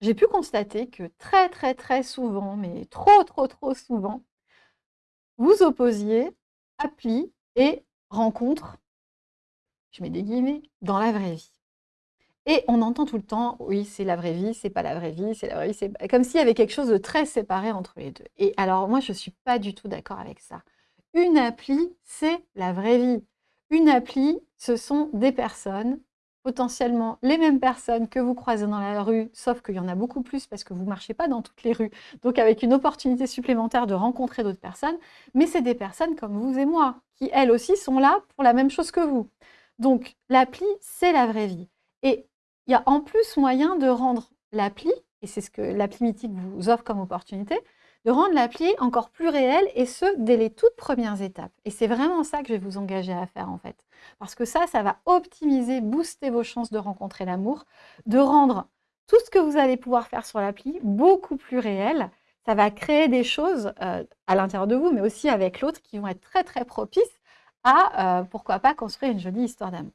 j'ai pu constater que très, très, très souvent, mais trop, trop, trop souvent, vous opposiez appli et rencontre, je mets des guillemets, dans la vraie vie. Et on entend tout le temps, oui, c'est la vraie vie, c'est pas la vraie vie, c'est la vraie vie, c'est comme s'il y avait quelque chose de très séparé entre les deux. Et alors moi, je suis pas du tout d'accord avec ça. Une appli, c'est la vraie vie. Une appli, ce sont des personnes, potentiellement les mêmes personnes que vous croisez dans la rue, sauf qu'il y en a beaucoup plus parce que vous ne marchez pas dans toutes les rues, donc avec une opportunité supplémentaire de rencontrer d'autres personnes, mais c'est des personnes comme vous et moi, qui elles aussi sont là pour la même chose que vous. Donc l'appli, c'est la vraie vie. Et il y a en plus moyen de rendre l'appli, et c'est ce que l'appli mythique vous offre comme opportunité, de rendre l'appli encore plus réelle, et ce, dès les toutes premières étapes. Et c'est vraiment ça que je vais vous engager à faire, en fait. Parce que ça, ça va optimiser, booster vos chances de rencontrer l'amour, de rendre tout ce que vous allez pouvoir faire sur l'appli beaucoup plus réel. Ça va créer des choses euh, à l'intérieur de vous, mais aussi avec l'autre, qui vont être très, très propices à, euh, pourquoi pas, construire une jolie histoire d'amour.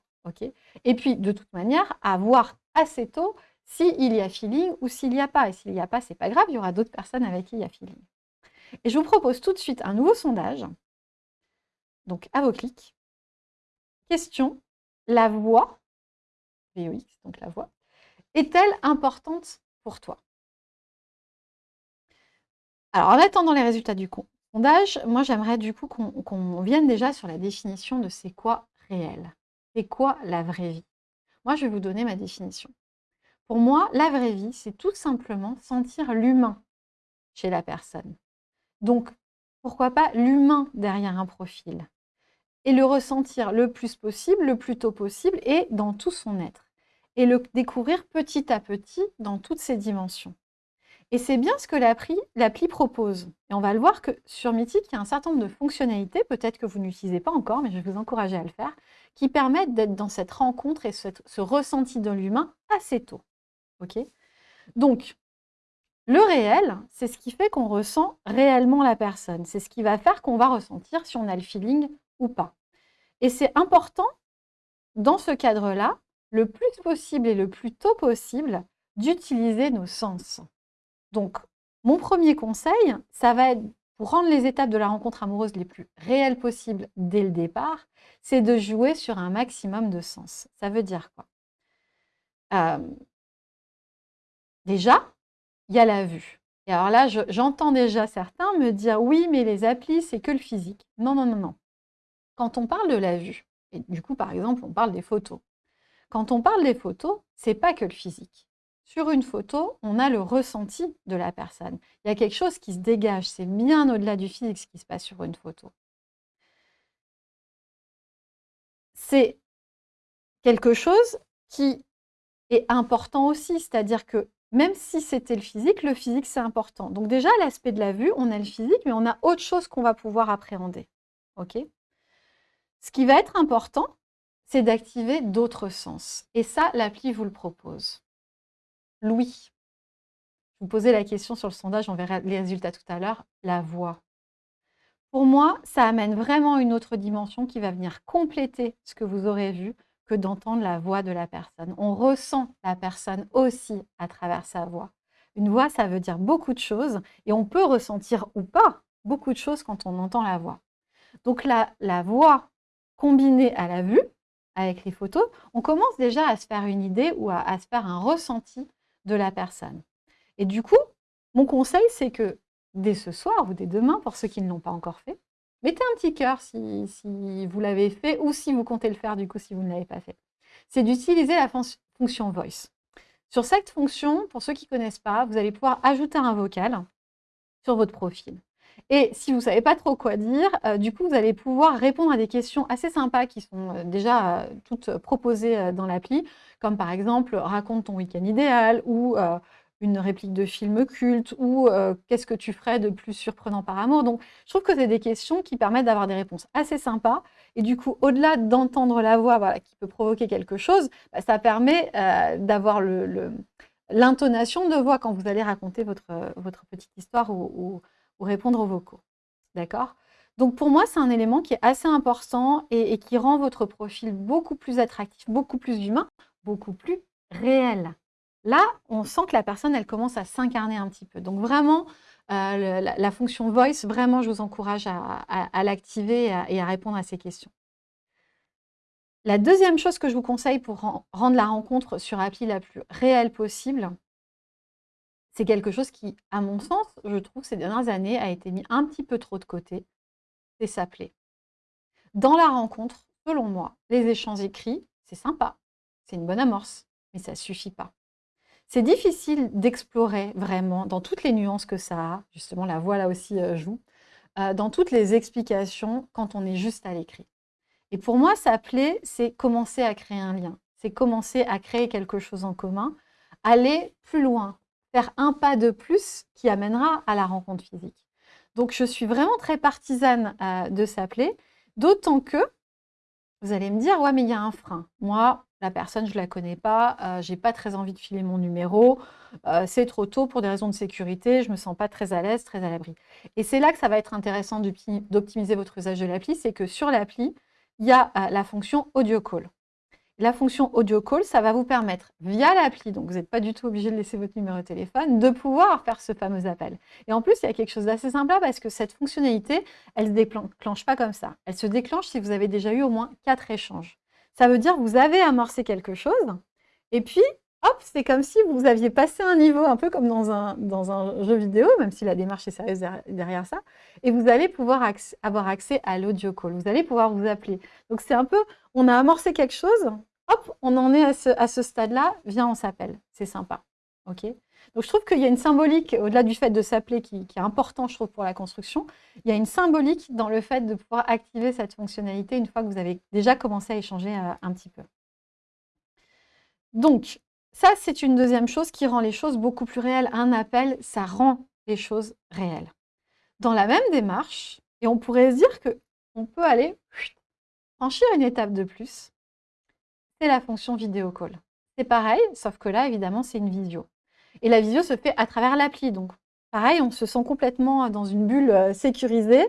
et puis, de toute manière, à voir assez tôt s'il y a feeling ou s'il n'y a pas. Et s'il n'y a pas, c'est pas grave, il y aura d'autres personnes avec qui il y a feeling. Et je vous propose tout de suite un nouveau sondage. Donc, à vos clics. Question, la voix, VOX, donc la voix, est-elle importante pour toi? Alors, en attendant les résultats du sondage, moi, j'aimerais du coup qu'on vienne déjà sur la définition de c'est quoi réel? C'est quoi la vraie vie? Moi, je vais vous donner ma définition. Pour moi, la vraie vie, c'est tout simplement sentir l'humain chez la personne. Donc, pourquoi pas l'humain derrière un profil Et le ressentir le plus possible, le plus tôt possible et dans tout son être. Et le découvrir petit à petit dans toutes ses dimensions. Et c'est bien ce que l'appli propose. Et on va le voir que sur Mythique, il y a un certain nombre de fonctionnalités, peut-être que vous n'utilisez pas encore, mais je vais vous encourager à le faire, qui permettent d'être dans cette rencontre et ce ressenti de l'humain assez tôt. Ok Donc, le réel, c'est ce qui fait qu'on ressent réellement la personne. C'est ce qui va faire qu'on va ressentir si on a le feeling ou pas. Et c'est important, dans ce cadre-là, le plus possible et le plus tôt possible, d'utiliser nos sens. Donc, mon premier conseil, ça va être, pour rendre les étapes de la rencontre amoureuse les plus réelles possibles dès le départ, c'est de jouer sur un maximum de sens. Ça veut dire quoi? Euh, Déjà, il y a la vue. Et alors là, j'entends déjà certains me dire « oui, mais les applis, c'est que le physique ». Non, non, non, non. Quand on parle de la vue, et du coup, par exemple, on parle des photos. Quand on parle des photos, c'est pas que le physique. Sur une photo, on a le ressenti de la personne. Il y a quelque chose qui se dégage. C'est bien au-delà du physique ce qui se passe sur une photo. C'est quelque chose qui est important aussi, c'est-à-dire que même si c'était le physique, le physique, c'est important. Donc déjà, l'aspect de la vue, on a le physique, mais on a autre chose qu'on va pouvoir appréhender. Ok? Ce qui va être important, c'est d'activer d'autres sens. Et ça, l'appli vous le propose. Louis. Je vous posais la question sur le sondage, on verra les résultats tout à l'heure. La voix. Pour moi, ça amène vraiment une autre dimension qui va venir compléter ce que vous aurez vu que d'entendre la voix de la personne. On ressent la personne aussi à travers sa voix. Une voix, ça veut dire beaucoup de choses et on peut ressentir ou pas beaucoup de choses quand on entend la voix. Donc la, la voix combinée à la vue, avec les photos, on commence déjà à se faire une idée ou à, à se faire un ressenti de la personne. Et du coup, mon conseil, c'est que dès ce soir ou dès demain, pour ceux qui ne l'ont pas encore fait, Mettez un petit cœur si, vous l'avez fait ou si vous comptez le faire du coup si vous ne l'avez pas fait. C'est d'utiliser la fonction Voice. Sur cette fonction, pour ceux qui ne connaissent pas, vous allez pouvoir ajouter un vocal sur votre profil. Et si vous ne savez pas trop quoi dire, euh, du coup, vous allez pouvoir répondre à des questions assez sympas qui sont euh, déjà euh, toutes proposées dans l'appli, comme par exemple « raconte ton week-end idéal » ou une réplique de film culte ou qu'est-ce que tu ferais de plus surprenant par amour Donc, je trouve que c'est des questions qui permettent d'avoir des réponses assez sympas. Et du coup, au-delà d'entendre la voix voilà, qui peut provoquer quelque chose, bah, ça permet d'avoir l'intonation de voix quand vous allez raconter votre, votre petite histoire ou, répondre aux vocaux. D'accord? Donc pour moi, c'est un élément qui est assez important et qui rend votre profil beaucoup plus attractif, beaucoup plus humain, beaucoup plus réel. Là, on sent que la personne, elle commence à s'incarner un petit peu. Donc vraiment, euh, la, fonction voice, vraiment, je vous encourage à, l'activer et, à répondre à ces questions. La deuxième chose que je vous conseille pour rendre la rencontre sur appli la plus réelle possible, c'est quelque chose qui, à mon sens, je trouve, ces dernières années, a été mis un petit peu trop de côté, c'est s'appeler. Dans la rencontre, selon moi, les échanges écrits, c'est sympa, c'est une bonne amorce, mais ça ne suffit pas. C'est difficile d'explorer vraiment dans toutes les nuances que ça a, justement la voix là aussi euh, joue, euh, dans toutes les explications quand on est juste à l'écrit. Et pour moi, s'appeler, c'est commencer à créer un lien, c'est commencer à créer quelque chose en commun, aller plus loin, faire un pas de plus qui amènera à la rencontre physique. Donc je suis vraiment très partisane euh, de s'appeler, d'autant que vous allez me dire, ouais, mais il y a un frein. Moi, personne, je ne la connais pas, euh, je n'ai pas très envie de filer mon numéro, euh, c'est trop tôt pour des raisons de sécurité, je me sens pas très à l'aise, très à l'abri. Et c'est là que ça va être intéressant d'optimiser votre usage de l'appli, c'est que sur l'appli, il y a euh, la fonction audio call. La fonction audio call, ça va vous permettre, via l'appli, donc vous n'êtes pas du tout obligé de laisser votre numéro de téléphone, de pouvoir faire ce fameux appel. Et en plus, il y a quelque chose d'assez simple parce que cette fonctionnalité, elle ne se déclenche pas comme ça. Elle se déclenche si vous avez déjà eu au moins quatre échanges. Ça veut dire que vous avez amorcé quelque chose, et puis, hop, c'est comme si vous aviez passé un niveau, un peu comme dans un, dans un jeu vidéo, même si la démarche est sérieuse derrière ça, et vous allez pouvoir avoir accès à l'audio call. Vous allez pouvoir vous appeler. Donc, c'est un peu, on a amorcé quelque chose, hop, on en est à ce, stade-là, viens, on s'appelle. C'est sympa. ok? Donc, je trouve qu'il y a une symbolique, au-delà du fait de s'appeler, qui, est important, je trouve, pour la construction, il y a une symbolique dans le fait de pouvoir activer cette fonctionnalité une fois que vous avez déjà commencé à échanger euh, un petit peu. Donc, ça, c'est une deuxième chose qui rend les choses beaucoup plus réelles. Un appel, ça rend les choses réelles. Dans la même démarche, et on pourrait se dire qu'on peut aller franchir une étape de plus, c'est la fonction vidéo call. C'est pareil, sauf que là, évidemment, c'est une visio. Et la visio se fait à travers l'appli. Donc, pareil, on se sent complètement dans une bulle euh, sécurisée.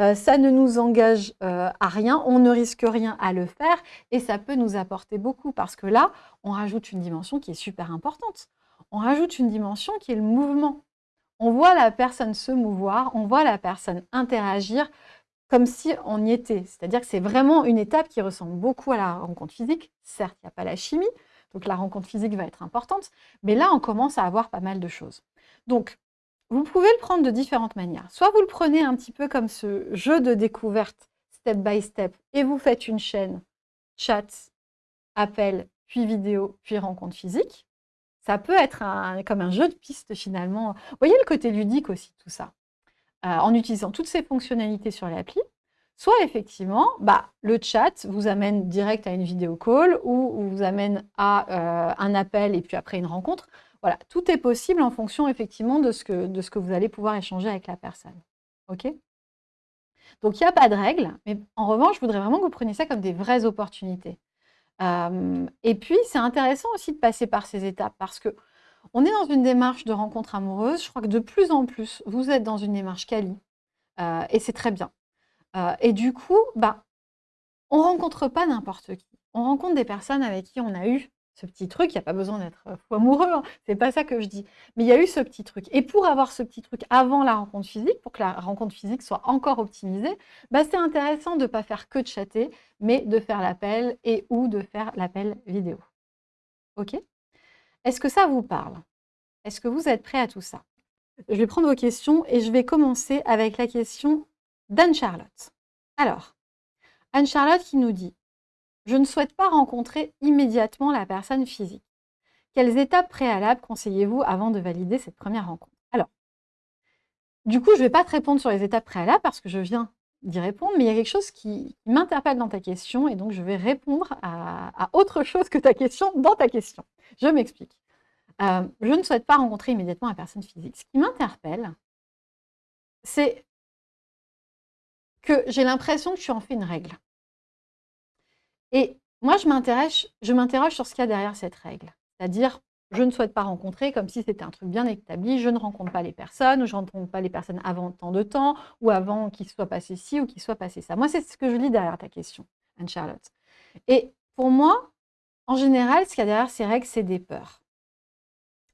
Euh, ça ne nous engage euh, à rien, on ne risque rien à le faire et ça peut nous apporter beaucoup parce que là, on rajoute une dimension qui est super importante. On rajoute une dimension qui est le mouvement. On voit la personne se mouvoir, on voit la personne interagir comme si on y était. C'est-à-dire que c'est vraiment une étape qui ressemble beaucoup à la rencontre physique. Certes, il n'y a pas la chimie, donc la rencontre physique va être importante, mais là, on commence à avoir pas mal de choses. Donc, vous pouvez le prendre de différentes manières. Soit vous le prenez un petit peu comme ce jeu de découverte, step by step, et vous faites une chaîne chat, appel, puis vidéo, puis rencontre physique. Ça peut être comme un jeu de piste finalement. Vous voyez le côté ludique aussi, tout ça. Euh, en utilisant toutes ces fonctionnalités sur l'appli, soit effectivement, bah, le chat vous amène direct à une vidéo call ou vous amène à euh, un appel et puis après une rencontre. Voilà, tout est possible en fonction effectivement de ce que, vous allez pouvoir échanger avec la personne. OK? Donc, il n'y a pas de règle, mais en revanche, je voudrais vraiment que vous preniez ça comme des vraies opportunités. Euh, et puis, c'est intéressant aussi de passer par ces étapes parce que on est dans une démarche de rencontre amoureuse. Je crois que de plus en plus, vous êtes dans une démarche quali. Euh, et c'est très bien. Euh, et du coup, bah, on rencontre pas n'importe qui. On rencontre des personnes avec qui on a eu ce petit truc. Il n'y a pas besoin d'être euh, fou amoureux, hein. c'est pas ça que je dis. Mais il y a eu ce petit truc. Et pour avoir ce petit truc avant la rencontre physique, pour que la rencontre physique soit encore optimisée, bah, c'est intéressant de ne pas faire que de chatter, mais de faire l'appel et ou de faire l'appel vidéo. OK? Est-ce que ça vous parle? Est-ce que vous êtes prêt à tout ça? Je vais prendre vos questions et je vais commencer avec la question d'Anne-Charlotte. Alors, Anne-Charlotte qui nous dit « Je ne souhaite pas rencontrer immédiatement la personne physique. Quelles étapes préalables conseillez-vous avant de valider cette première rencontre ?» Alors, du coup, je ne vais pas te répondre sur les étapes préalables parce que je viens d'y répondre, mais il y a quelque chose qui m'interpelle dans ta question et donc je vais répondre à, autre chose que ta question dans ta question. Je m'explique. Euh, je ne souhaite pas rencontrer immédiatement la personne physique. Ce qui m'interpelle, c'est que j'ai l'impression que tu en fais une règle. Et moi, je m'interroge sur ce qu'il y a derrière cette règle. C'est-à-dire, je ne souhaite pas rencontrer, comme si c'était un truc bien établi, je ne rencontre pas les personnes, ou je ne rencontre pas les personnes avant tant de temps, ou avant qu'il soit passé ci ou qu'il soit passé ça. Moi, c'est ce que je lis derrière ta question, Anne-Charlotte. Et pour moi, en général, ce qu'il y a derrière ces règles, c'est des peurs.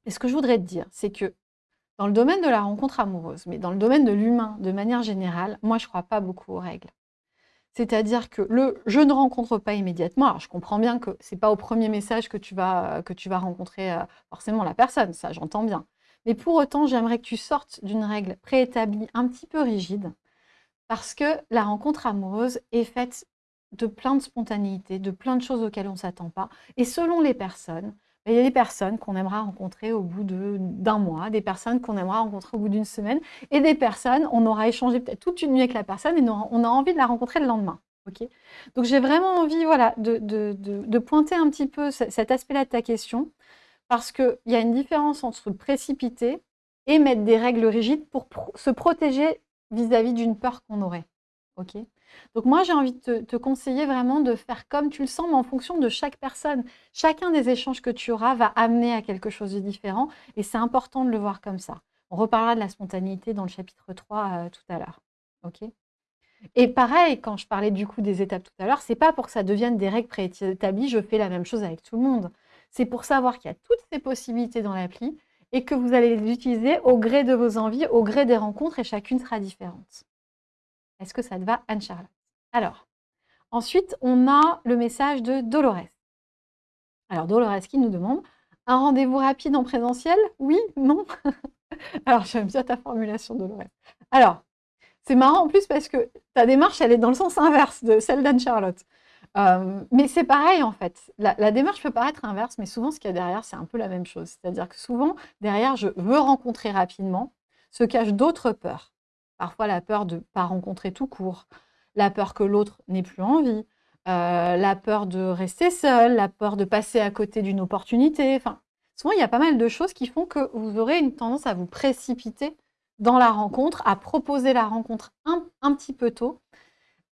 Et ce que je voudrais te dire, c'est que dans le domaine de la rencontre amoureuse, mais dans le domaine de l'humain de manière générale, moi, je ne crois pas beaucoup aux règles. C'est-à-dire que le « je ne rencontre pas immédiatement », alors je comprends bien que ce n'est pas au premier message que tu vas, rencontrer euh, forcément la personne, ça j'entends bien. Mais pour autant, j'aimerais que tu sortes d'une règle préétablie un petit peu rigide, parce que la rencontre amoureuse est faite de plein de spontanéité, de plein de choses auxquelles on ne s'attend pas. Et selon les personnes, il y a des personnes qu'on aimera rencontrer au bout d'un mois, des personnes qu'on aimera rencontrer au bout d'une semaine, et des personnes, on aura échangé peut-être toute une nuit avec la personne et on a envie de la rencontrer le lendemain. Donc j'ai vraiment envie de, pointer un petit peu cet aspect-là de ta question, parce qu'il y a une différence entre précipiter et mettre des règles rigides pour se protéger vis-à-vis d'une peur qu'on aurait. Ok donc moi, j'ai envie de te, conseiller vraiment de faire comme tu le sens, mais en fonction de chaque personne. Chacun des échanges que tu auras va amener à quelque chose de différent, et c'est important de le voir comme ça. On reparlera de la spontanéité dans le chapitre 3 euh, tout à l'heure. ok et pareil, quand je parlais du coup des étapes tout à l'heure, c'est pas pour que ça devienne des règles préétablies, je fais la même chose avec tout le monde. C'est pour savoir qu'il y a toutes ces possibilités dans l'appli et que vous allez les utiliser au gré de vos envies, au gré des rencontres, et chacune sera différente. Est-ce que ça te va, Anne-Charlotte? Alors, ensuite, on a le message de Dolores. Alors, Dolores qui nous demande « Un rendez-vous rapide en présentiel? Oui Non ?» Alors, j'aime bien ta formulation, Dolores. Alors, c'est marrant en plus parce que ta démarche, elle est dans le sens inverse de celle d'Anne-Charlotte. Euh, mais c'est pareil en fait. La, la, démarche peut paraître inverse, mais souvent ce qu'il y a derrière, c'est un peu la même chose. C'est-à-dire que souvent, derrière, je veux rencontrer rapidement, se cachent d'autres peurs. Parfois la peur de ne pas rencontrer tout court, la peur que l'autre n'ait plus envie, euh, la peur de rester seul, la peur de passer à côté d'une opportunité. Enfin, souvent, il y a pas mal de choses qui font que vous aurez une tendance à vous précipiter dans la rencontre, à proposer la rencontre un, petit peu tôt.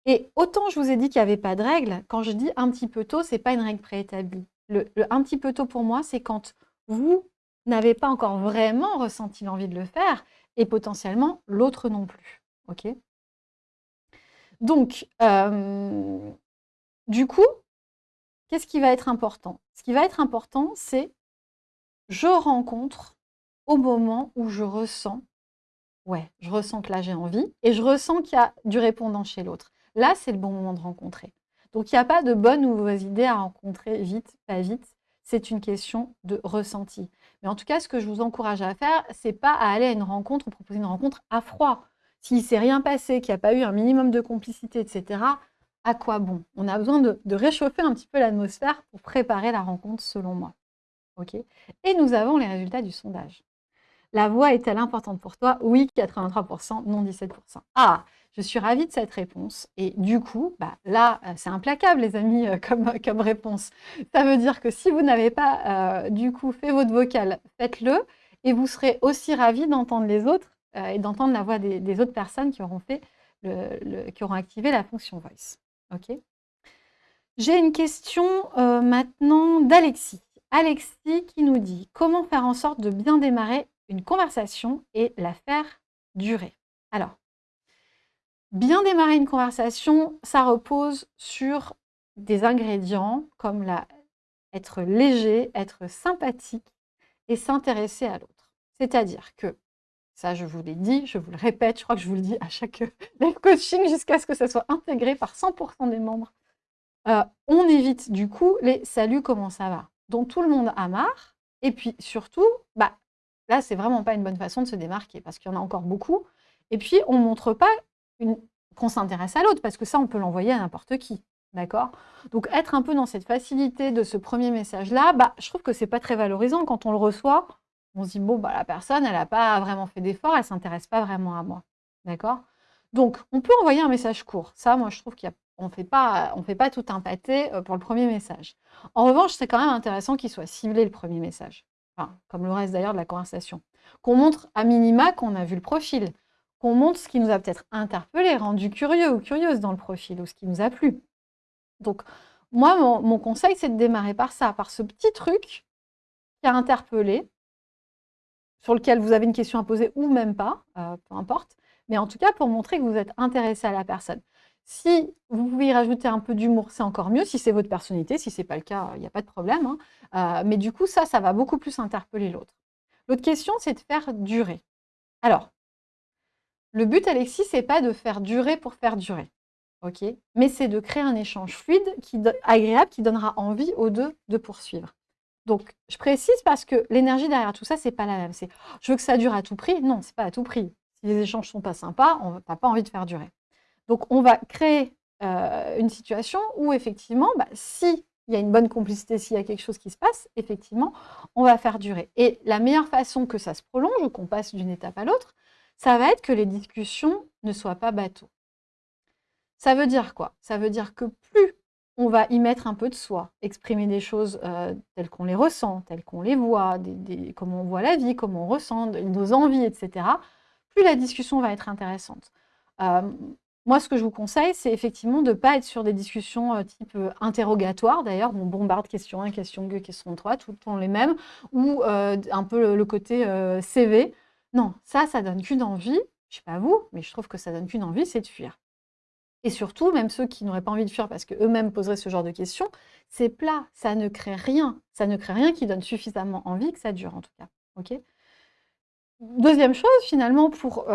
Et autant je vous ai dit qu'il n'y avait pas de règle, quand je dis un petit peu tôt, ce n'est pas une règle préétablie. le un petit peu tôt pour moi, c'est quand vous n'avez pas encore vraiment ressenti l'envie de le faire et potentiellement l'autre non plus. ok? Donc, euh, du coup, qu'est-ce qui va être important? Ce qui va être important, c'est je rencontre au moment où je ressens, ouais, je ressens que là j'ai envie, et je ressens qu'il y a du répondant chez l'autre. Là, c'est le bon moment de rencontrer. Donc, il n'y a pas de bonnes ou mauvaises idées à rencontrer vite, pas vite. C'est une question de ressenti. Mais en tout cas, ce que je vous encourage à faire, c'est pas à aller à une rencontre ou proposer une rencontre à froid. S'il ne s'est rien passé, qu'il n'y a pas eu un minimum de complicité, etc., à quoi bon? On a besoin de, réchauffer un petit peu l'atmosphère pour préparer la rencontre, selon moi. Et nous avons les résultats du sondage. La voix est-elle importante pour toi? Oui, 83%, non 17%. Ah je suis ravie de cette réponse. Et du coup, bah, là, euh, c'est implacable, les amis, euh, comme, réponse. Ça veut dire que si vous n'avez pas, euh, du coup, fait votre vocal, faites-le. Et vous serez aussi ravis d'entendre les autres et d'entendre la voix des, autres personnes qui auront activé la fonction Voice. Ok? J'ai une question maintenant d'Alexis. Alexis qui nous dit « Comment faire en sorte de bien démarrer une conversation et la faire durer ?» Alors, Bien démarrer une conversation, ça repose sur des ingrédients comme être léger, être sympathique et s'intéresser à l'autre. C'est-à-dire que, ça je vous l'ai dit, je vous le répète, je crois que je vous le dis à chaque coaching jusqu'à ce que ça soit intégré par 100% des membres, euh, on évite du coup les « salut, comment ça va ?» dont tout le monde a marre. Et puis surtout, bah, là, c'est vraiment pas une bonne façon de se démarquer parce qu'il y en a encore beaucoup. Et puis, on ne montre pas qu'on s'intéresse à l'autre, parce que ça, on peut l'envoyer à n'importe qui. D'accord? Donc, être un peu dans cette facilité de ce premier message-là, bah, je trouve que c'est pas très valorisant. Quand on le reçoit, on se dit, bon, bah, la personne, elle n'a pas vraiment fait d'effort, elle ne s'intéresse pas vraiment à moi. D'accord? Donc, on peut envoyer un message court. Ça, moi, je trouve qu'on ne fait pas, fait pas tout un pâté euh, pour le premier message. En revanche, c'est quand même intéressant qu'il soit ciblé le premier message. Comme le reste d'ailleurs de la conversation. Qu'on montre à minima qu'on a vu le profil qu'on montre ce qui nous a peut-être interpellé, rendu curieux ou curieuse dans le profil, ou ce qui nous a plu. Donc, moi, mon, conseil, c'est de démarrer par ça, par ce petit truc qui a interpellé, sur lequel vous avez une question à poser ou même pas, euh, peu importe, mais en tout cas pour montrer que vous êtes intéressé à la personne. Si vous pouvez y rajouter un peu d'humour, c'est encore mieux, si c'est votre personnalité, si ce n'est pas le cas, il n'y a pas de problème. Hein. Euh, mais du coup, ça, ça va beaucoup plus interpeller l'autre. L'autre question, c'est de faire durer. Alors, le but, Alexis, c'est pas de faire durer pour faire durer, ok? Mais c'est de créer un échange fluide, agréable, qui donnera envie aux deux de poursuivre. Donc, je précise parce que l'énergie derrière tout ça, c'est pas la même. C'est « je veux que ça dure à tout prix ». Non, c'est pas à tout prix. Si les échanges sont pas sympas, on n'a pas envie de faire durer. Donc, on va créer euh, une situation où, effectivement, bah, si y a une bonne complicité, s'il y a quelque chose qui se passe, effectivement, on va faire durer. Et la meilleure façon que ça se prolonge, ou qu'on passe d'une étape à l'autre, ça va être que les discussions ne soient pas bateaux. Ça veut dire quoi? Ça veut dire que plus on va y mettre un peu de soi, exprimer des choses euh, telles qu'on les ressent, telles qu'on les voit, comment on voit la vie, comment on ressent, nos envies, etc., plus la discussion va être intéressante. Euh, moi, ce que je vous conseille, c'est effectivement de ne pas être sur des discussions euh, type euh, interrogatoire. D'ailleurs, on bombarde question 1, question 2, question 3, tout le temps les mêmes, ou euh, un peu le, côté CV. Non, ça, ça donne qu'une envie. Je ne sais pas vous, mais je trouve que ça donne qu'une envie, c'est de fuir. Et surtout, même ceux qui n'auraient pas envie de fuir parce qu'eux-mêmes poseraient ce genre de questions, c'est plat, ça ne crée rien. Ça ne crée rien qui donne suffisamment envie que ça dure, en tout cas. Deuxième chose, finalement, pour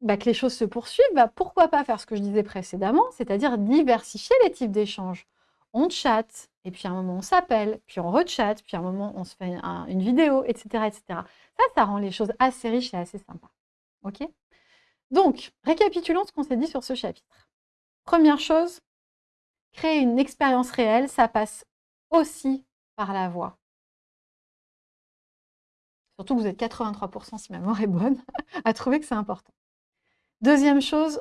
bah, que les choses se poursuivent, bah, pourquoi pas faire ce que je disais précédemment, c'est-à-dire diversifier les types d'échanges. On chatte, et puis à un moment on s'appelle, puis on rechatte, puis à un moment on se fait une vidéo, etc., etc. Ça, ça rend les choses assez riches et assez sympas. Ok? Donc, récapitulons ce qu'on s'est dit sur ce chapitre. Première chose, créer une expérience réelle, ça passe aussi par la voix. Surtout que vous êtes 83%, si ma mémoire est bonne, à trouver que c'est important. Deuxième chose,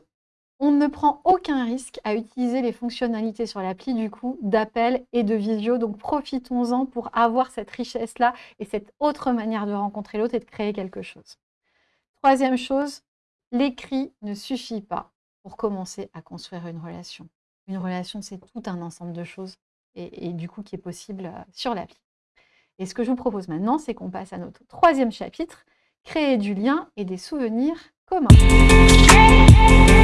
on ne prend aucun risque à utiliser les fonctionnalités sur l'appli du coup d'appel et de visio. Donc profitons-en pour avoir cette richesse-là et cette autre manière de rencontrer l'autre et de créer quelque chose. Troisième chose, l'écrit ne suffit pas pour commencer à construire une relation. Une relation, c'est tout un ensemble de choses et, du coup qui est possible euh, sur l'appli. Et ce que je vous propose maintenant, c'est qu'on passe à notre troisième chapitre, créer du lien et des souvenirs commun.